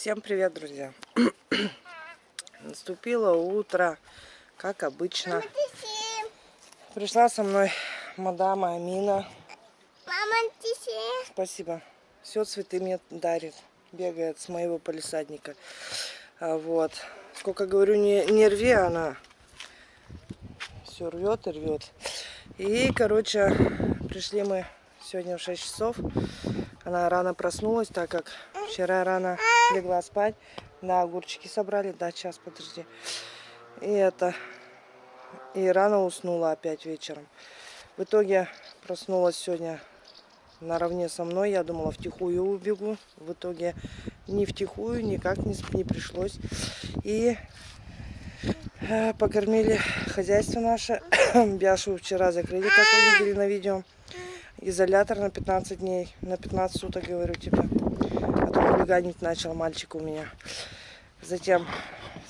Всем привет, друзья! Наступило утро, как обычно. Пришла со мной мадама Амина. Мама. Спасибо. Все цветы мне дарит. Бегает с моего полисадника. А, вот. Сколько говорю, не, не рви, она все рвет и рвет. И, короче, пришли мы сегодня в 6 часов. Она рано проснулась, так как вчера рано легла спать. Да, огурчики собрали. Да, сейчас, подожди. И это... И рано уснула опять вечером. В итоге проснулась сегодня наравне со мной. Я думала, втихую убегу. В итоге ни втихую, никак не, не пришлось. И э, покормили хозяйство наше. Бяшу вчера закрыли, как вы видели на видео. Изолятор на 15 дней. На 15 суток, говорю тебе. А то хулиганить начал мальчик у меня. Затем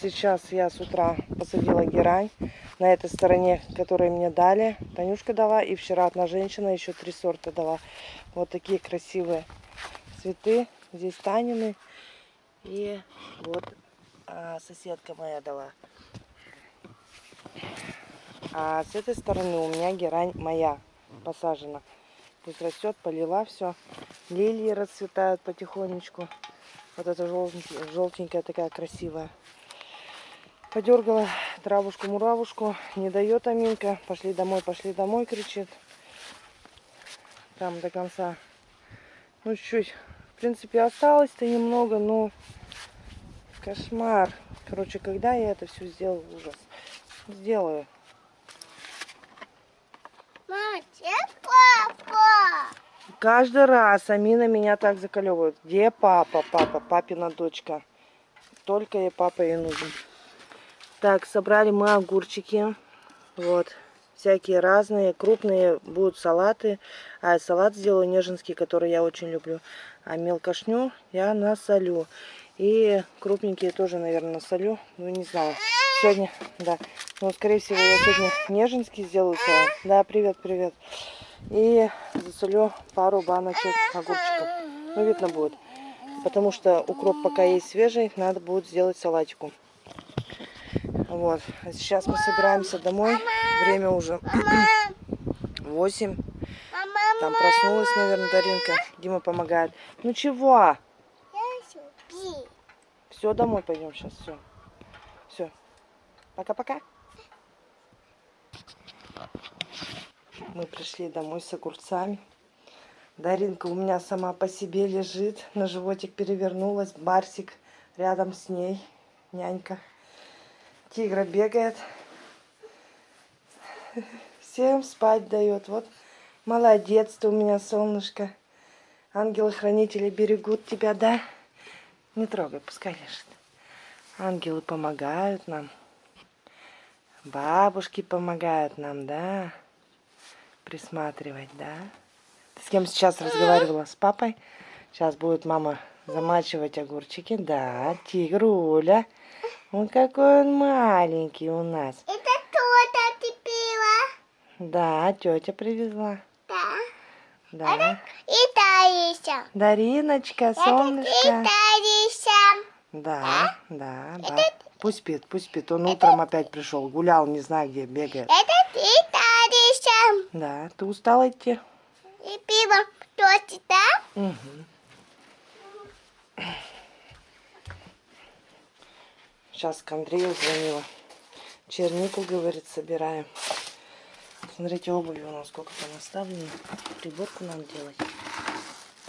сейчас я с утра посадила герань на этой стороне, которые мне дали. Танюшка дала. И вчера одна женщина еще три сорта дала. Вот такие красивые цветы. Здесь Танины. И вот а, соседка моя дала. А с этой стороны у меня герань моя посажена. Пусть растет, полила все. Лилии расцветают потихонечку. Вот эта желтенькая такая красивая. Подергала травушку-муравушку. Не дает Аминка. Пошли домой, пошли домой, кричит. Там до конца. Ну, чуть-чуть. В принципе, осталось-то немного, но кошмар. Короче, когда я это все сделаю, ужас. Сделаю. Мама, где папа? Каждый раз Амина меня так заколевывает. Где папа? Папа, папина дочка. Только ей папа и нужен. Так, собрали мы огурчики. Вот. Всякие разные. Крупные будут салаты. А салат сделаю неженский, который я очень люблю. А мелкошню я насолю. И крупненькие тоже, наверное, насолю. Ну, не знаю. Сегодня, да. Но, скорее всего, я сегодня неженский сделаю салат. Да, привет, привет. И засолю пару баночек огурчиков. Ну, видно будет. Потому что укроп пока есть свежий, надо будет сделать салатику. Вот. А сейчас мы собираемся домой. Время уже 8. Там проснулась, наверное, Даринка. Дима помогает. Ну чего? Все, домой пойдем сейчас. Все. Все. Пока-пока. Мы пришли домой с огурцами. Даринка у меня сама по себе лежит. На животик перевернулась. Барсик рядом с ней. Нянька. Тигра бегает. Всем спать дает. Вот молодец ты у меня, солнышко. Ангелы-хранители берегут тебя, да? Не трогай, пускай лежит. Ангелы помогают нам. Бабушки помогают нам, да? Присматривать, да? Ты с кем сейчас разговаривала? С папой? Сейчас будет мама замачивать огурчики. Да, тигруля. Он какой он маленький у нас. Это кто-то купила? Да, тетя привезла. Да. Да. Это и Тариса. Дариночка, солнышко. Это и Тариса. Да, да, да. Пусть спит, пусть спит. Он утром опять пришел, гулял, не знаю где, бегает. Это Тариса. Да, ты устал идти? И пиво тоже, да? Угу. Сейчас к Андрею звонила. Чернику, говорит, собираем. Смотрите, обуви у нас сколько там оставлено. Приборку нам делать.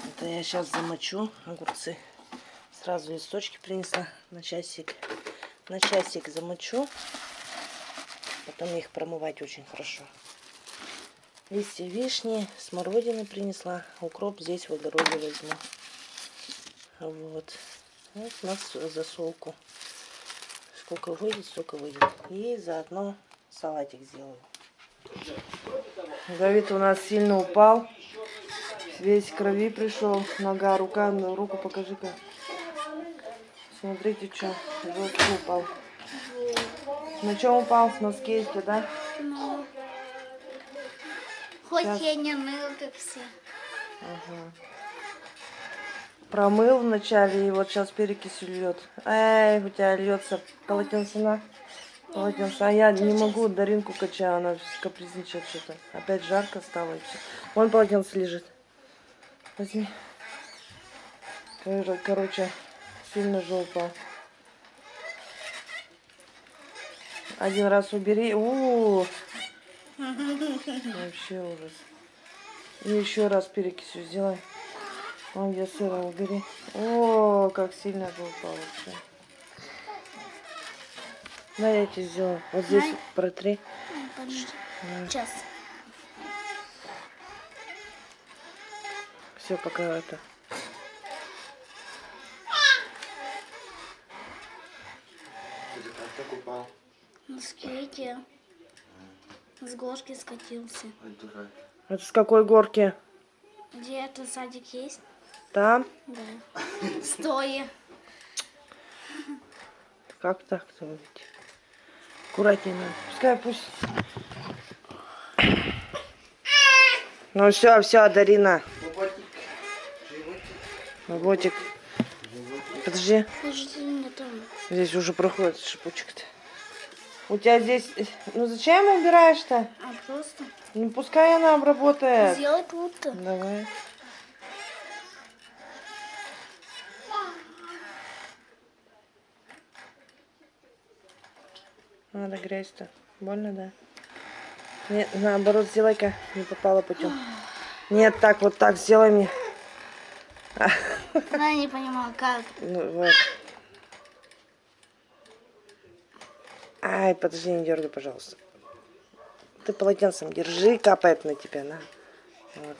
Это я сейчас замочу огурцы. Сразу листочки принесла на часик. На часик замочу. Потом их промывать очень хорошо. Листья вишни, смородины принесла. Укроп здесь в огороде возьму. Вот. Вот у нас засолку. Сколько выйдет, столько выйдет. И заодно салатик сделаю. Давид у нас сильно упал. Весь крови пришел. Нога, рука, ну, руку покажи-ка. Смотрите, что. Жестко упал. На чем упал? На скейте, да? Хоть Сейчас. я не мыл, как все. Ага. Промыл вначале, и вот сейчас перекисью льет. Эй, у тебя льется полотенце на. Полотенце. А я не могу Даринку качаю, она капризничает что-то. Опять жарко стало. Вон полотенце лежит. Возьми. Кор- Короче, сильно жопа. Один раз убери. У, Вообще ужас. И еще раз перекисью сделай. Вон где сыра убери. О, как сильно жопа вообще. Да, я тебе сделаю. Вот здесь Дай. протри. Подожди. Сейчас. Все, пока это. Ты как так упал? На скейте. С горки скатился. Ой, дурак. Это с какой горки? Где это садик есть? Там? Да. Стоя. Как так-то? Аккуратнее надо. Пускай пусть. Ну все, все, Дарина. Животик. Животик. Ботик. Подожди. Подожди, меня там. Здесь уже проходит шипучек-то. У тебя здесь... Ну зачем убираешь-то? А просто Ну пускай она обработает. сделай тут-то. Давай. Надо грязь-то. Больно, да? Нет, наоборот, сделай-ка. Не попала путем. Нет, так, вот так сделай мне. Я не понимаю, как. Ну, вот. Ай, подожди, не дергай, пожалуйста. Ты полотенцем держи, капает на тебя, на. Вот.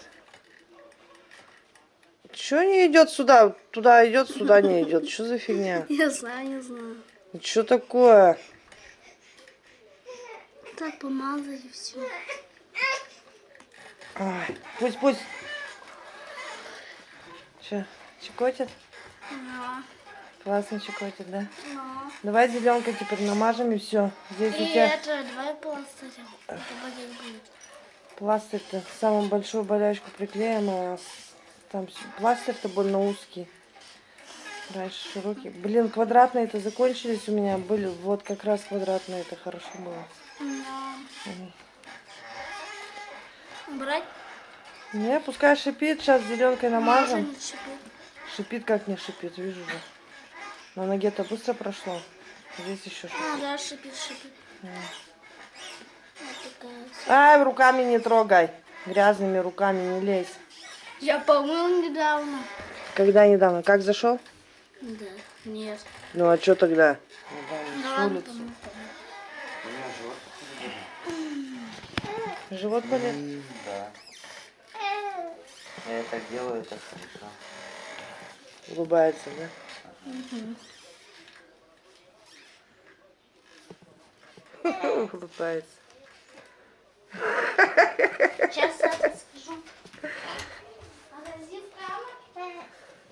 Чё не идет сюда? Туда идет, сюда не идет. Что за фигня? Я знаю, не знаю. Что такое? Так помазать и все. Ай, пусть, пусть. Че, чекотит? Да. Классно чекотит, да? Да. Давай зеленкой теперь намажем и все. Здесь у И тебя это, давай пластырем. Это будет. пластырь-то самую большую болячку приклеим, а там пластырь-то больно узкий. Раньше широкий. Блин, квадратные-то закончились у меня. Были вот как раз квадратные, это хорошо было. Да. Брать? Не, пускай шипит, сейчас зеленкой намажем. Шипит как не шипит, вижу же. На ноге-то быстро прошло. Здесь еще шипит. А, да, шипит, шипит. Такая. Ай, руками не трогай. Грязными руками не лезь. Я помыл недавно. Когда недавно? Как зашел? Да. Нет. Ну а что тогда? Ну с улицы. живот. Живот болит? М, Да. Я это делаю, это хорошо. Улыбается, да? Улыбается. Сейчас скажу.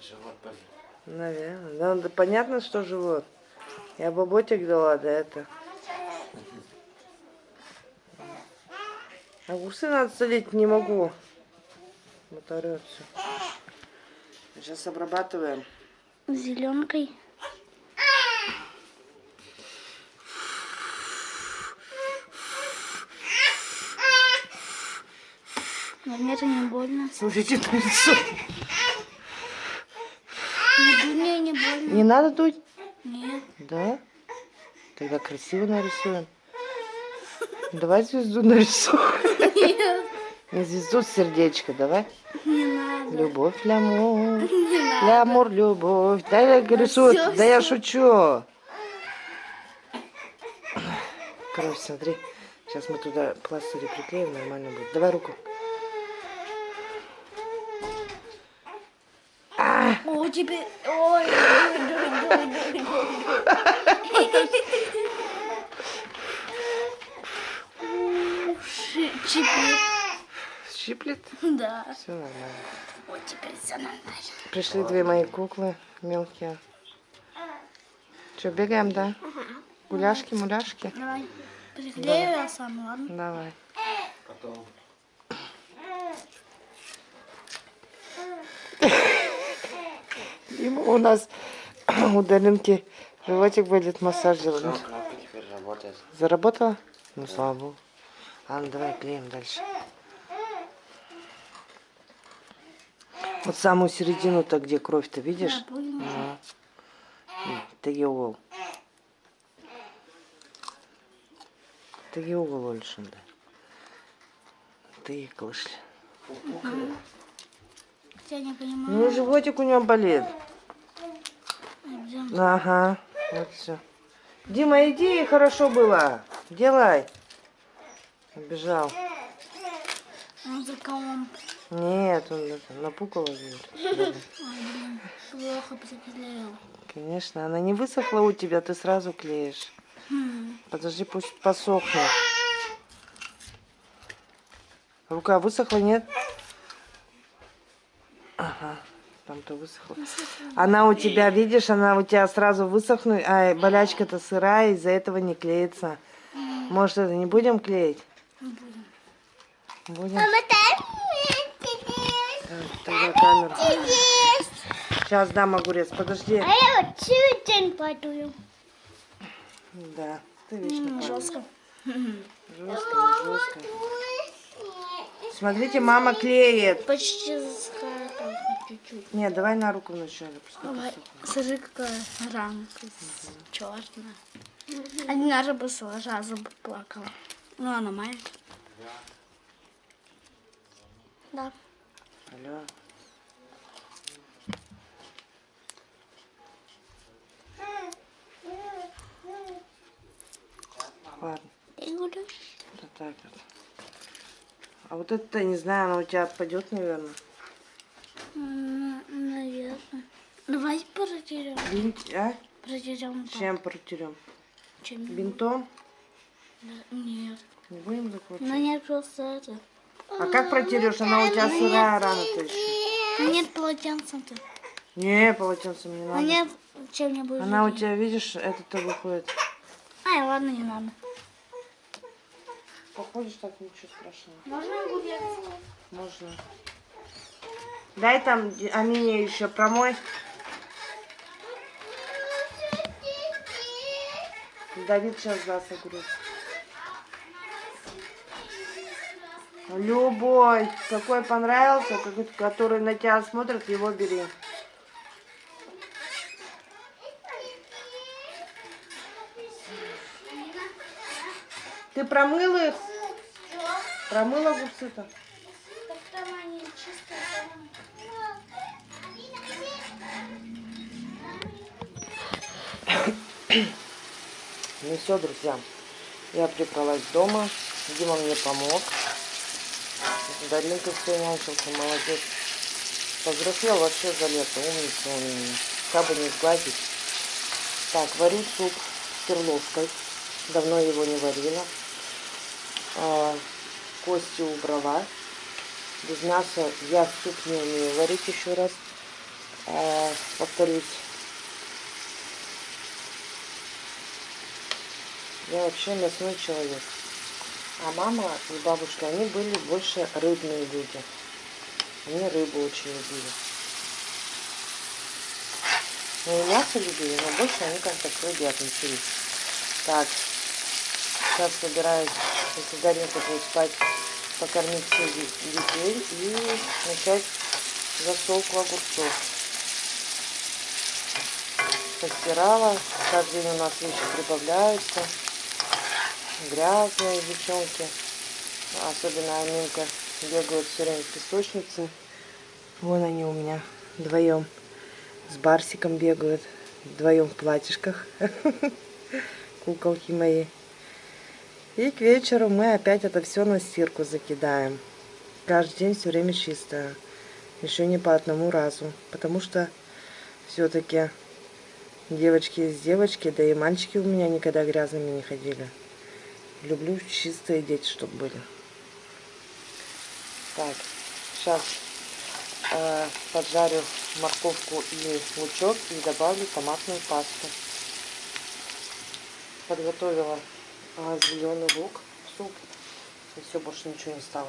Живот болит. Наверное. Да, да понятно, что живот. Я баботик дала, да это. Огурцы надо солить не могу. Всё. Сейчас обрабатываем. Зеленкой. Но мне это не больно. Смотрите на лицо. Не мне не больно. Не надо дуть? Нет. Да? Тогда красиво нарисуем. Давай звезду нарисуем. Нет. Не звезду, сердечко, давай. Не надо. Любовь, лямур. Лямур, любовь. Да я рисую, всё, да я всё. шучу. Короче, смотри. Сейчас мы туда пластыри приклеим, нормально будет. Давай руку. О, теперь... Ой, дуй, дуй, дуй, дуй, дуй. Ши- Чипит. Щиплет? Да. Все нормально. Вот теперь все нормально. Пришли две мои куклы мелкие. Что, бегаем, да? Гуляшки, муляшки? Давай. Приклею я сам, ладно? Давай. Потом. Ему у нас у Даринки животик болит, массаж делать. Все, кнопка теперь работает. Заработала? Ну, слава богу. А, ну давай клеим дальше. Вот самую середину-то, где кровь-то, видишь? Да. Теге угол. Теге угол ольшында. Ты клышли. Я не понимаю. Ну, животик у него болит. Ага, вот все. Дима, иди, хорошо было. Делай. Убежал. Он за? Нет, он это, напукала. говорит. Плохо приклеил. Конечно, она не высохла у тебя, ты сразу клеишь. Хм. Подожди, пусть посохнет. Рука высохла, нет? Ага, там-то высохла. Она у тебя, видишь, она у тебя сразу высохнет, а болячка-то сырая, из-за этого не клеится. Может, это не будем клеить? Будем. Так, Тогда камеру. Сейчас дам огурец, подожди. А я вот целый день падаю. Да, ты вечно Жестко. жестко, жестко. Смотрите, мама клеит. Почти засыхает чуть-чуть. Нет, давай на руку вначале. посохнет. Смотри, какая ранка черная. Один раз бы сразу бы плакала. Ну, она маленькая. Да. Алло. Говорю, вот так вот. А вот это, не знаю, она у тебя отпадет, наверное. наверное. Давай протерем. Бинт, а? Протерем так. Чем протерем? Чем? Бинтом? Да, Нет. Не будем Ну закручивать? нет, просто это. А как протерешь? Она у тебя сырая рана-то еще. Ну нет полотенца-то. Не, полотенцем не Ну надо. нет чем-нибудь. Она у тебя, видишь, это-то выходит. Ай, ладно, не надо. Походишь так, ничего страшного. Можно огурец? Можно. Дай там ди- Амине еще промой. Давид сейчас даст огурец. Любой, какой понравился, который на тебя смотрит, его бери. Ты промыл их? Промыла чистые. Ну все, друзья, я прибралась дома, Дима мне помог. Даринка все нянчился, молодец. Повзрослел вообще за лето, умница он меня. Как бы не сгладить. Так, варю суп с перловкой. Давно его не варила. А, кости убрала. Без мяса я суп не умею варить еще раз. А, повторюсь, Я вообще мясной человек. А мама и бабушка, они были больше рыбные люди. Они рыбу очень любили. Ну и мясо любили, но больше они как-то к рыбе относились. Так, сейчас собираюсь, Даринка будет спать, покормить всех де- детей и начать засолку огурцов. Постирала, каждый день у нас вещи прибавляются грязные девчонки. Особенно Аминка бегают все время в песочнице. Вон они у меня вдвоем с Барсиком бегают. Вдвоем в платьишках. Куколки мои. И к вечеру мы опять это все на стирку закидаем. Каждый день все время чисто. Еще не по одному разу. Потому что все-таки девочки есть девочки, да и мальчики у меня никогда грязными не ходили. Люблю чистые дети, чтобы были. Так, сейчас э, поджарю морковку и лучок и добавлю томатную пасту. Подготовила зеленый лук суп. И все, больше ничего не стало.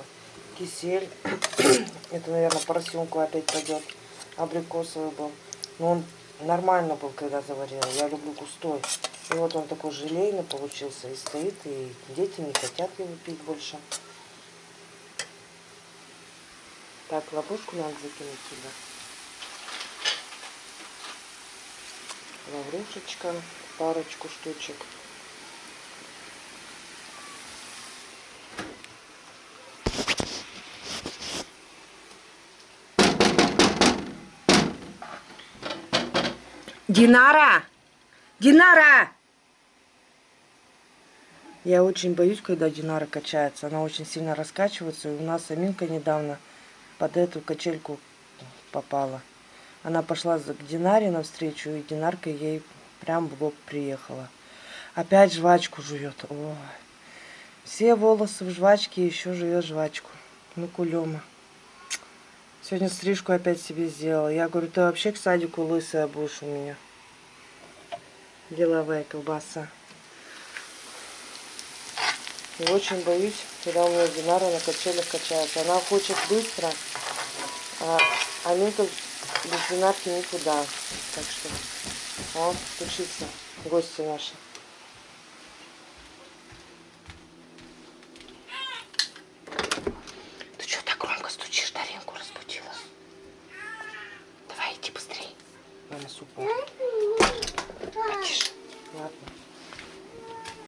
Кисель. Это, наверное, поросенку опять пойдет. Абрикосовый был. Но он нормально был, когда заварила. Я люблю густой. И вот он такой желейный получился. И стоит, и дети не хотят его пить больше. Так, ловушку надо закинуть сюда. Лаврушечка, парочку штучек. Динара! Динара! Я очень боюсь, когда Динара качается. Она очень сильно раскачивается. И у нас Аминка недавно под эту качельку попала. Она пошла к Динаре навстречу, и Динарка ей прям в лоб приехала. Опять жвачку жует. Ой. Все волосы в жвачке, еще жует жвачку. Ну, кулема. Сегодня стрижку опять себе сделала. Я говорю, ты вообще к садику лысая будешь у меня. Деловая колбаса. И очень боюсь, когда у меня Динара на качелях качается. Она хочет быстро, а Аминка без Динарки никуда. Так что, о, стучится гости наши.